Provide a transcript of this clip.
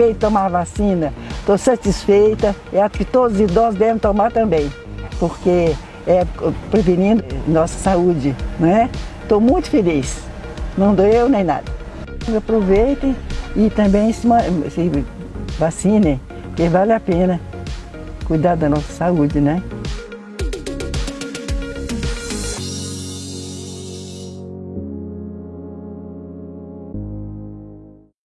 Bem, tomar vacina, estou satisfeita é e acho que todos os idosos devem tomar também, porque é prevenindo nossa saúde, né? Estou muito feliz, não doeu nem nada. Aproveitem e também se, se vacinem, que vale a pena cuidar da nossa saúde, né?